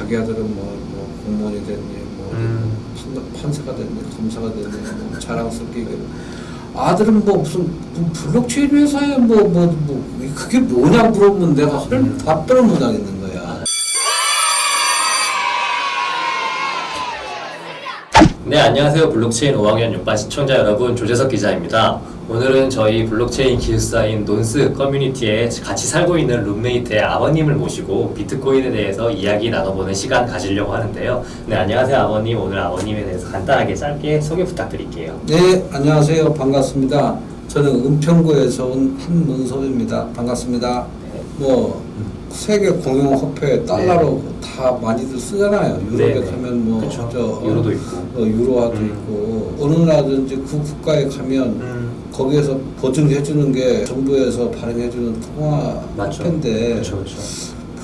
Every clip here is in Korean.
자기 아들은 뭐, 뭐 공무원이 됐니, 뭐 음. 판- 판사가 됐니, 검사가 됐니, 뭐 자랑스럽게 얘기해. 아들은 뭐 무슨 뭐 블록체인 회사에 뭐뭐 뭐 그게 뭐냐 물어보면 내가 할 음. 답변을 못 하겠는 거야. 네, 안녕하세요. 블록체인 5학년 6반 시청자 여러분, 조재석 기자입니다. 오늘은 저희 블록체인 기술사인 논스 커뮤니티에 같이 살고 있는 룸메이트의 아버님을 모시고 비트코인에 대해서 이야기 나눠보는 시간 가지려고 하는데요. 네, 안녕하세요, 아버님. 오늘 아버님에 대해서 간단하게 짧게 소개 부탁드릴게요. 네, 안녕하세요. 반갑습니다. 저는 은평구에서 온 한문섭입니다. 반갑습니다. 네. 뭐 세계 공용 화폐 달러로 다 많이들 쓰잖아요. 유럽에 네, 네. 가면 뭐 그쵸. 저, 유로도 있고. 어, 유로화도 음. 있고 어느 나라든지 그 국가에 가면 음, 거기에서 보증해 주는 게 정부에서 발행해 주는 통화 맞죠. 화폐인데 그렇죠, 그렇죠.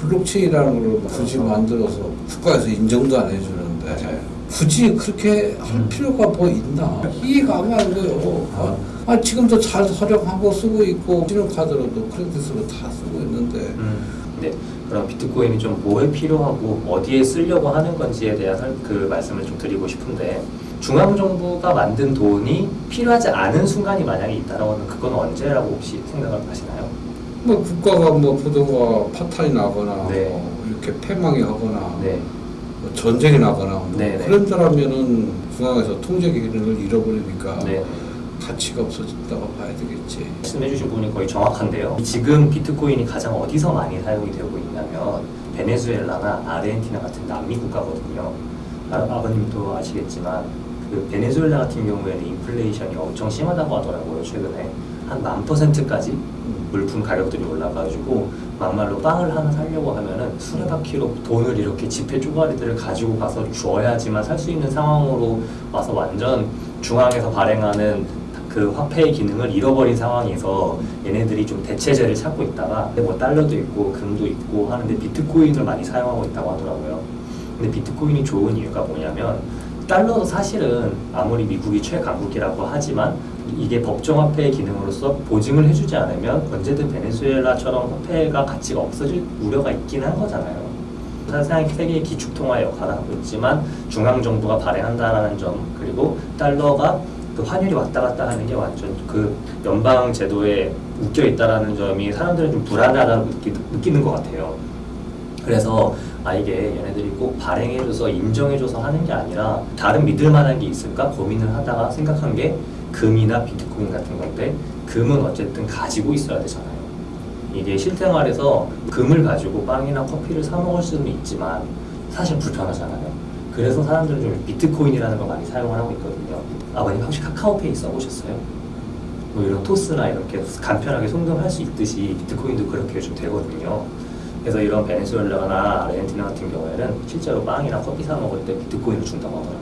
블록체인이라는 걸 굳이 만들어서 국가에서 인정도 안 해주는데 맞아요. 굳이 그렇게 할 음. 필요가 뭐 있나 이해가 안 가는 거예요. 아, 아, 지금도 잘 활용하고 쓰고 있고 신용카드로도 크레딧으로 다 쓰고 있는데 음, 네. 그럼 비트코인이 좀 뭐에 필요하고 어디에 쓰려고 하는 건지에 대한 설- 그 말씀을 좀 드리고 싶은데 중앙 정부가 만든 돈이 필요하지 않은 순간이 만약에 있다면 그건 언제라고 혹시 생각을 하시나요? 뭐 국가가 뭐 부도가 파탄이 나거나 네. 뭐 이렇게 패망이 하거나 네. 뭐 전쟁이 나거나 뭐 네, 네. 그런 사람이면은 중앙에서 통제 기능을 잃어버리니까 네. 가치가 없어졌다고 봐야 되겠지. 말씀해주신 부분이 거의 정확한데요. 지금 비트코인이 가장 어디서 많이 사용이 되고 있냐면 베네수엘라나 아르헨티나 같은 남미 국가거든요. 아, 아버님도 아시겠지만 그 베네수엘라 같은 경우에는 인플레이션이 엄청 심하다고 하더라고요. 최근에 한 만 퍼센트까지 음. 물품 가격들이 올라가지고 막말로 빵을 하나 사려고 하면은 수레바퀴로 돈을 이렇게 지폐 쪼가리들을 가지고 가서 주어야지만 살 수 있는 상황으로 와서 완전 중앙에서 발행하는 그 화폐의 기능을 잃어버린 상황에서 얘네들이 좀 대체제를 찾고 있다가 뭐 달러도 있고 금도 있고 하는데 비트코인을 많이 사용하고 있다고 하더라고요. 근데 비트코인이 좋은 이유가 뭐냐면 달러도 사실은 아무리 미국이 최강국이라고 하지만 이게 법정화폐의 기능으로서 보증을 해주지 않으면 언제든 베네수엘라처럼 화폐가 가치가 없어질 우려가 있긴 한 거잖아요. 사실상 세계의 기축통화 역할을 하고 있지만 중앙정부가 발행한다라는 점 그리고 달러가 그 환율이 왔다 갔다 하는 게 완전 그 연방 제도에 묶여 있다라는 점이 사람들은 좀 불안하다고 느끼, 느끼는 것 같아요. 그래서 아 이게 얘네들이 꼭 발행해줘서 인정해줘서 하는 게 아니라 다른 믿을 만한 게 있을까 고민을 하다가 생각한 게 금이나 비트코인 같은 건데 금은 어쨌든 가지고 있어야 되잖아요. 이게 실생활에서 금을 가지고 빵이나 커피를 사 먹을 수는 있지만 사실 불편하잖아요. 그래서 사람들은 좀 비트코인이라는 걸 많이 사용을 하고 있거든요. 아버님 혹시 카카오페이 써보셨어요? 뭐 이런 토스나 이렇게 간편하게 송금할 수 있듯이 비트코인도 그렇게 좀 되거든요. 그래서 이런 베네수엘라나 아르헨티나 같은 경우에는 실제로 빵이나 커피 사 먹을 때 비트코인을 준다고 하더라고요.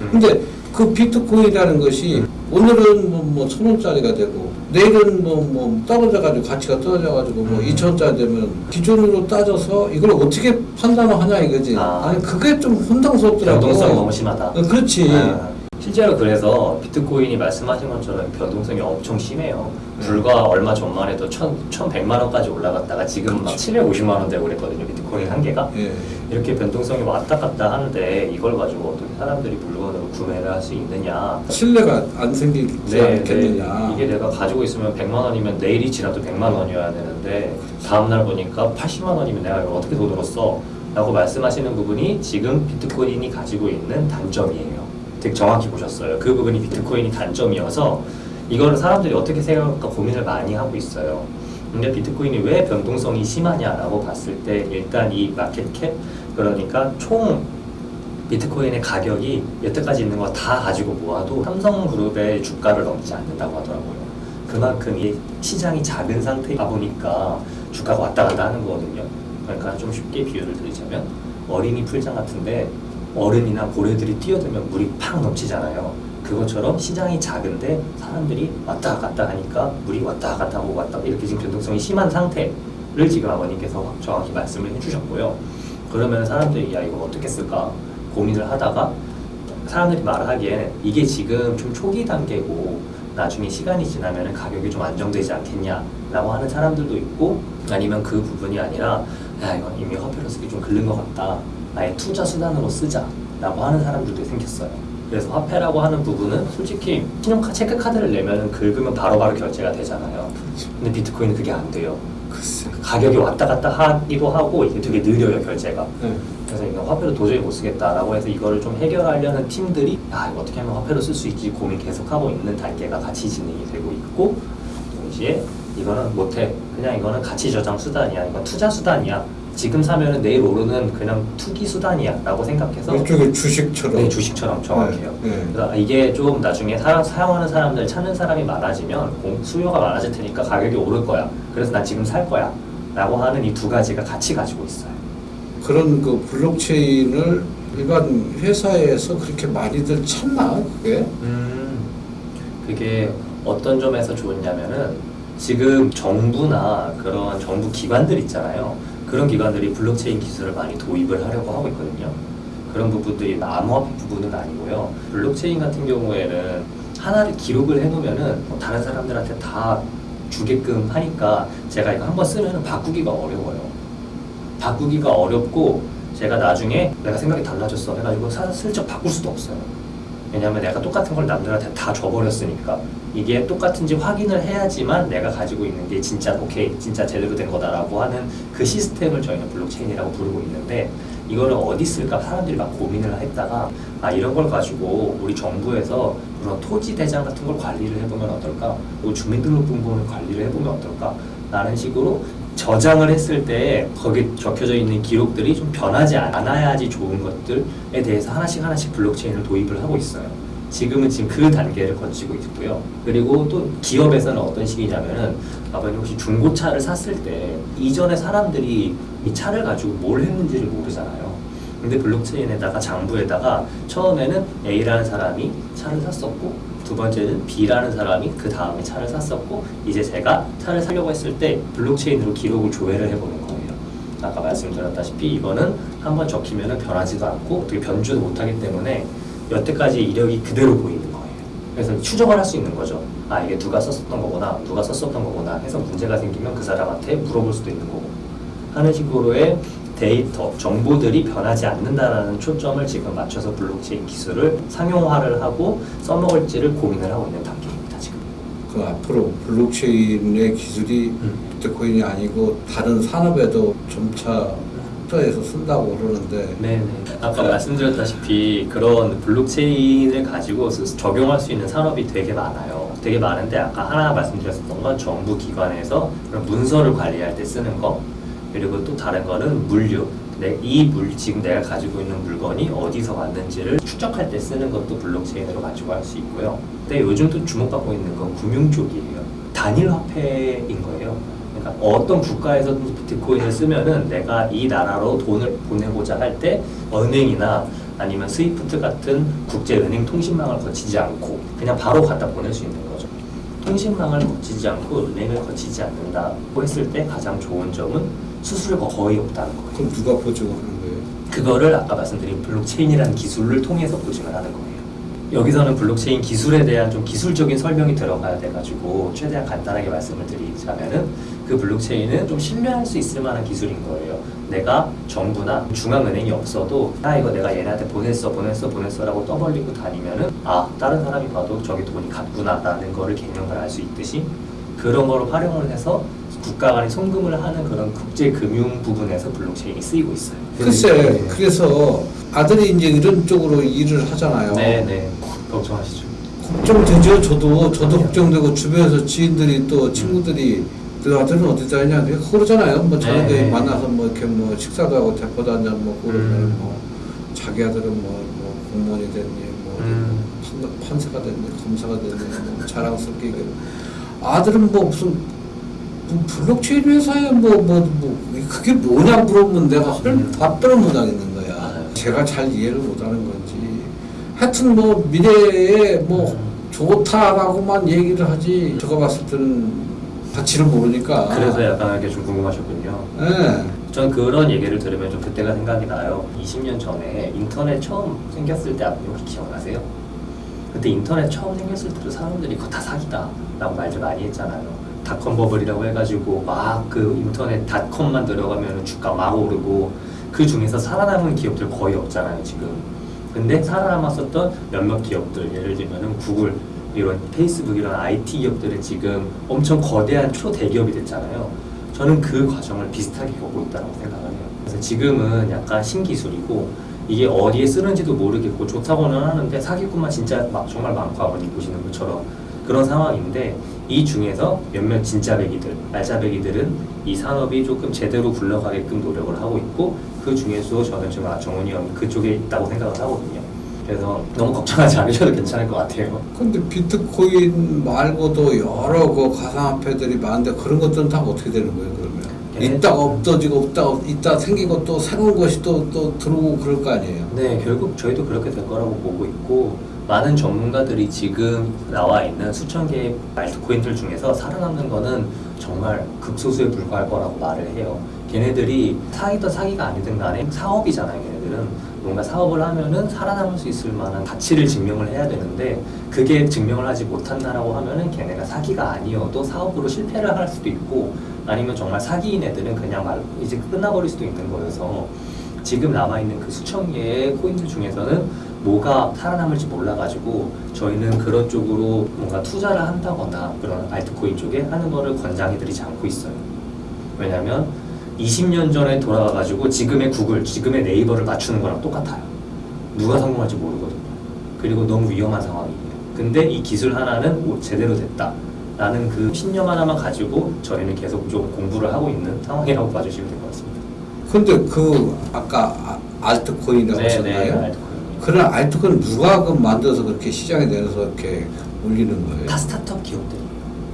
음. 근데 그 비트코인이라는 것이 오늘은 뭐, 뭐, 천 원짜리가 되고, 내일은 뭐, 뭐, 떨어져가지고, 가치가 떨어져가지고, 뭐, 음. 이천 원짜리 되면, 기존으로 따져서 이걸 어떻게 판단을 하냐 이거지. 아. 아. 니 그게 좀 혼동스럽더라고. 변동성이 너무 심하다. 어, 그렇지. 아, 실제로 그래서 비트코인이 말씀하신 것처럼 변동성이 엄청 심해요. 네. 불과 얼마 전만 해도 천, 1,100만 원까지 올라갔다가 지금 막 750만 원 되고 그랬거든요. 비트코인 한 개가. 예. 이렇게 변동성이 왔다 갔다 하는데 이걸 가지고 어떻게 사람들이 물건으로 구매를 할 수 있느냐. 신뢰가 안 생기지 않겠느냐. 이게 내가 가지고 있으면 100만 원이면 내일이 지나도 100만 원이어야 되는데 다음날 보니까 80만 원이면 내가 이걸 어떻게 돈 벌었어? 라고 말씀하시는 부분이 지금 비트코인이 가지고 있는 단점이에요. 되게 정확히 보셨어요. 그 부분이 비트코인이 단점이어서 이거를 사람들이 어떻게 생각할까 고민을 많이 하고 있어요. 근데 비트코인이 왜 변동성이 심하냐라고 봤을 때 일단 이 마켓캡 그러니까 총 비트코인의 가격이 여태까지 있는 거 다 가지고 모아도 삼성그룹의 주가를 넘지 않는다고 하더라고요. 그만큼 이 시장이 작은 상태이다 보니까 주가가 왔다 갔다 하는 거거든요. 그러니까 좀 쉽게 비유를 드리자면 어린이 풀장 같은데 어른이나 고래들이 뛰어들면 물이 팍 넘치잖아요. 그것처럼 시장이 작은데 사람들이 왔다 갔다 하니까 물이 왔다 갔다 하고 왔다 이렇게 지금 변동성이 심한 상태를 지금 아버님께서 정확히 말씀을 해주셨고요. 그러면 사람들이 야 이거 어떻게 쓸까 고민을 하다가 사람들이 말하기에는 이게 지금 좀 초기 단계고 나중에 시간이 지나면 가격이 좀 안정되지 않겠냐라고 하는 사람들도 있고 아니면 그 부분이 아니라 야 이건 이미 화폐로 쓰기 좀 글른 것 같다 아예 투자 수단으로 쓰자라고 하는 사람들도 생겼어요. 그래서 화폐라고 하는 부분은 솔직히 신용카 체크카드를 내면은 긁으면 바로 바로 결제가 되잖아요. 근데 비트코인은 그게 안 돼요. 글쎄. 가격이 왔다 갔다 하기도 하고 이게 되게 느려요 결제가. 네. 그래서 이거 화폐로 도저히 못 쓰겠다라고 해서 이거를 좀 해결하려는 팀들이 아 이거 어떻게 하면 화폐로 쓸 수 있지 고민 계속하고 있는 단계가 같이 진행이 되고 있고 동시에 이거는 못해 그냥 이거는 가치 저장 수단이야 이건 투자 수단이야 지금 사면은 내일 오르는 그냥 투기 수단이야 라고 생각해서 일종의 주식처럼. 네, 주식처럼 정확해요. 네, 네. 그래서 이게 좀 나중에 사, 사용하는 사람들 찾는 사람이 많아지면 공- 수요가 많아질 테니까 가격이 오를 거야. 그래서 나 지금 살 거야. 라고 하는 이 두 가지가 같이 가지고 있어요. 그런 그 블록체인을 일반 회사에서 그렇게 많이들 찾나 그게? 음, 그게 어떤 점에서 좋냐면은 지금 정부나 그런 정부 기관들 있잖아요. 그런 기관들이 블록체인 기술을 많이 도입을 하려고 하고 있거든요. 그런 부분들이 암호화폐 부분은 아니고요. 블록체인 같은 경우에는 하나를 기록을 해놓으면은 뭐 다른 사람들한테 다 주게끔 하니까 제가 이거 한번 쓰면은 바꾸기가 어려워요. 바꾸기가 어렵고 제가 나중에 내가 생각이 달라졌어 해가지고 사, 슬쩍 바꿀 수도 없어요. 왜냐하면 내가 똑같은 걸 남들한테 다 줘버렸으니까. 이게 똑같은지 확인을 해야지만 내가 가지고 있는 게 진짜 오케이 진짜 제대로 된 거다라고 하는 그 시스템을 저희는 블록체인이라고 부르고 있는데 이거를 어디 쓸까? 사람들이 막 고민을 했다가 아 이런 걸 가지고 우리 정부에서 그런 토지 대장 같은 걸 관리를 해보면 어떨까? 뭐 주민등록번호를 관리를 해보면 어떨까? 라는 식으로 저장을 했을 때 거기 적혀져 있는 기록들이 좀 변하지 않아야지 좋은 것들에 대해서 하나씩 하나씩 블록체인을 도입을 하고 있어요. 지금은 지금 그 단계를 거치고 있고요. 그리고 또 기업에서는 어떤 식이냐면은 아버님 혹시 중고차를 샀을 때 이전에 사람들이 이 차를 가지고 뭘 했는지를 모르잖아요. 근데 블록체인에다가 장부에다가 처음에는 A라는 사람이 차를 샀었고 두 번째는 B라는 사람이 그 다음에 차를 샀었고 이제 제가 차를 사려고 했을 때 블록체인으로 기록을 조회를 해보는 거예요. 아까 말씀드렸다시피 이거는 한번 적히면 변하지도 않고 어떻게 변주도 못하기 때문에 여태까지 이력이 그대로 보이는 거예요. 그래서 추적을 할 수 있는 거죠. 아 이게 누가 썼었던 거구나, 누가 썼었던 거구나 해서 문제가 생기면 그 사람한테 물어볼 수도 있는 거고 하는 식으로의 데이터, 정보들이 변하지 않는다라는 초점을 지금 맞춰서 블록체인 기술을 상용화를 하고 써먹을지를 고민을 하고 있는 단계입니다 지금. 그 앞으로 블록체인의 기술이 음. 비트코인이 아니고 다른 산업에도 점차 투자해서 쓴다고 그러는데 네네. 아까 말씀드렸다시피 그런 블록체인을 가지고 스- 적용할 수 있는 산업이 되게 많아요. 되게 많은데 아까 하나 말씀드렸었던 건 정부 기관에서 그런 문서를 관리할 때 쓰는 거 그리고 또 다른 거는 물류. 내, 이 물, 지금 내가 가지고 있는 물건이 어디서 왔는지를 추적할 때 쓰는 것도 블록체인으로 가지고 할 수 있고요. 근데 요즘 또 주목받고 있는 건 금융 쪽이에요. 단일 화폐인 거예요. 그러니까 어떤 국가에서 비트코인을 쓰면은 내가 이 나라로 돈을 보내고자 할 때 은행이나 아니면 스위프트 같은 국제은행 통신망을 거치지 않고 그냥 바로 갖다 보낼 수 있는 거죠. 통신망을 거치지 않고 은행을 거치지 않는다고 했을 때 가장 좋은 점은 수수료가 거의 없다는 거예요. 그럼 누가 보증하는 거예요? 그거를 아까 말씀드린 블록체인이라는 기술을 통해서 보증을 하는 거예요. 여기서는 블록체인 기술에 대한 좀 기술적인 설명이 들어가야 돼가지고 최대한 간단하게 말씀을 드리자면은 그 블록체인은 좀 신뢰할 수 있을 만한 기술인 거예요. 내가 정부나 중앙은행이 없어도 아 이거 내가 얘네한테 보냈어 보냈어 보냈어 라고 떠벌리고 다니면은 아 다른 사람이 봐도 저기 돈이 갔구나 라는 거를 개념을 알 수 있듯이 그런 거를 활용을 해서 국가 간에 송금을 하는 그런 국제 금융 부분에서 블록체인이 쓰이고 있어요. 글쎄 그래서 아들이 이제 이런 쪽으로 일을 하잖아요. 네 네 걱정하시죠. 걱정되죠. 저도 저도 걱정되고 주변에서 지인들이 또 친구들이 그 아들은 어디다 했냐 이렇게 그러잖아요. 뭐 저녁에 네. 만나서 뭐 이렇게 뭐 식사도 하고 대포도 한잔 먹고 그러면 음. 뭐 자기 아들은 뭐, 뭐 공무원이 됐니 뭐 음. 판- 판사가 됐니 검사가 됐니 뭐 자랑스럽게 얘기해. 아들은 뭐 무슨 뭐 블록체인 회사에 뭐 뭐 뭐 그게 뭐냐 물어보면 내가 헐 음. 답변을 못 하겠는 거야. 맞아요. 제가 잘 이해를 못 하는 건지. 하여튼 뭐 미래에 뭐 음. 좋다라고만 얘기를 하지. 제가 봤을 때는 가치를 모르니까. 그래서 약간 이게 좀 궁금하셨군요. 예. 전 그런 얘기를 들으면 좀 그때가 생각이 나요. 20년 전에 인터넷 처음 생겼을 때 혹시 기억나세요? 그때 인터넷 처음 생겼을 때도 사람들이 그거 다 사기다 라고 말들 많이 했잖아요. 닷컴 버블이라고 해가지고 막 그 인터넷 닷컴만 들어가면 주가 막 오르고 그 중에서 살아남은 기업들 거의 없잖아요 지금. 근데 살아남았었던 몇몇 기업들 예를 들면은 구글 이런 페이스북 이런 IT 기업들은 지금 엄청 거대한 초대기업이 됐잖아요. 저는 그 과정을 비슷하게 겪고 있다고 생각을 해요. 그래서 지금은 약간 신기술이고 이게 어디에 쓰는지도 모르겠고 좋다고는 하는데 사기꾼만 진짜 막 정말 많고 아버님 보시는 것처럼 그런 상황인데 이 중에서 몇몇 진짜 배기들, 알짜 배기들은 이 산업이 조금 제대로 굴러가게끔 노력을 하고 있고 그 중에서 저는 지금 아, 정훈이 형 그쪽에 있다고 생각을 하거든요. 그래서 너무 걱정하지 않으셔도 괜찮을 것 같아요. 근데 비트코인 말고도 여러 그 가상화폐들이 많은데 그런 것들은 다 어떻게 되는 거예요 그러면? 네. 있다가 없어지고 없다가 있다 생기고 또 새로운 것이 또, 또 들어오고 그럴 거 아니에요? 네, 결국 저희도 그렇게 될 거라고 보고 있고 많은 전문가들이 지금 나와 있는 수천 개의 알트코인들 중에서 살아남는 거는 정말 극소수에 불과할 거라고 말을 해요. 걔네들이 사기든 사기가 아니든 간에 사업이잖아요, 걔네들은. 뭔가 사업을 하면은 살아남을 수 있을 만한 가치를 증명을 해야 되는데 그게 증명을 하지 못한다라고 하면은 걔네가 사기가 아니어도 사업으로 실패를 할 수도 있고 아니면 정말 사기인 애들은 그냥 말 이제 끝나버릴 수도 있는 거여서 지금 남아있는 그 수천 개의 코인들 중에서는 뭐가 살아남을지 몰라가지고 저희는 그런 쪽으로 뭔가 투자를 한다거나 그런 알트코인 쪽에 하는 거를 권장해드리지 않고 있어요. 왜냐면 20년 전에 돌아가가지고 지금의 구글, 지금의 네이버를 맞추는 거랑 똑같아요. 누가 성공할지 모르거든요. 그리고 너무 위험한 상황이에요. 근데 이 기술 하나는 오, 제대로 됐다. 라는 그 신념 하나만 가지고 저희는 계속 좀 공부를 하고 있는 상황이라고 봐주시면 될 것 같습니다. 근데 그 아까 아- 알트코인이라고 네, 네, 하셨나요? 그런 알트코인 누가 그 만들어서 그렇게 시장에 내서 이렇게 올리는 거예요? 다 스타트업 기업들.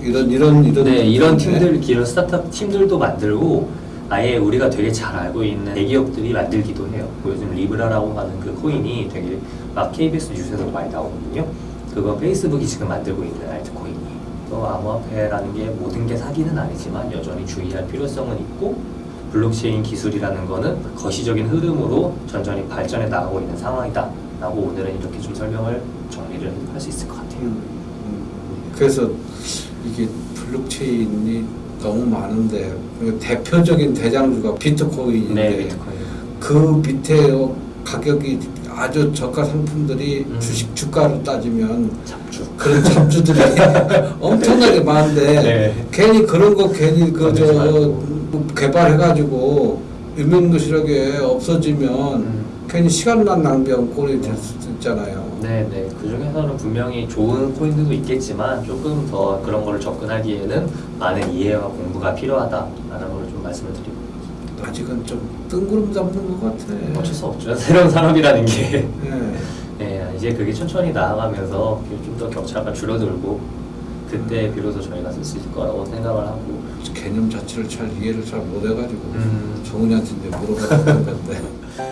이런 이런 이런 네, 이런? 팀들, 이런 스타트업 팀들도 만들고 아예 우리가 되게 잘 알고 있는 대기업들이 만들기도 해요. 요즘 리브라라고 하는 그 코인이 되게 막 KBS 뉴스에서 많이 나오거든요. 그거 페이스북이 지금 만들고 있는 알트코인이. 또 암호화폐라는 게 모든 게 사기는 아니지만 여전히 주의할 필요성은 있고 블록체인 기술이라는 거는 거시적인 흐름으로 천천히 발전해 나가고 있는 상황이다. 라고 오늘은 이렇게 좀 설명을 정리를 할 수 있을 것 같아요. 음, 음. 그래서 이게 블록체인이 너무 많은데 그 대표적인 대장주가 비트코인인데 네, 비트코인. 그 밑에 가격이 아주 저가 상품들이 음. 주식 주가로 따지면. 그런 잡주들이 엄청나게 많은데 네. 괜히 그런 거 괜히 그 건들지 저 말고. 개발해가지고 유명무실하게 없어지면 음. 괜히 시간만 낭비한 꼴이 될 수도 있잖아요. 네, 네. 그 중에서는 분명히 좋은 코인들도 있겠지만 조금 더 그런 거를 접근하기에는 많은 이해와 공부가 필요하다라는 걸 좀 말씀을 드리고 아직은 좀 뜬구름 잡는 것 같아. 어쩔 수 없죠. 새로운 산업이라는 게 예. 네, 이제 그게 천천히 나아가면서 좀 더 격차가 줄어들고 그때 비로소 저희가 쓸 수 있을 거라고 생각을 하고 개념 자체를 잘 이해를 잘 못해가지고 음. 정은이한테 이제 물어봐야 되는 건데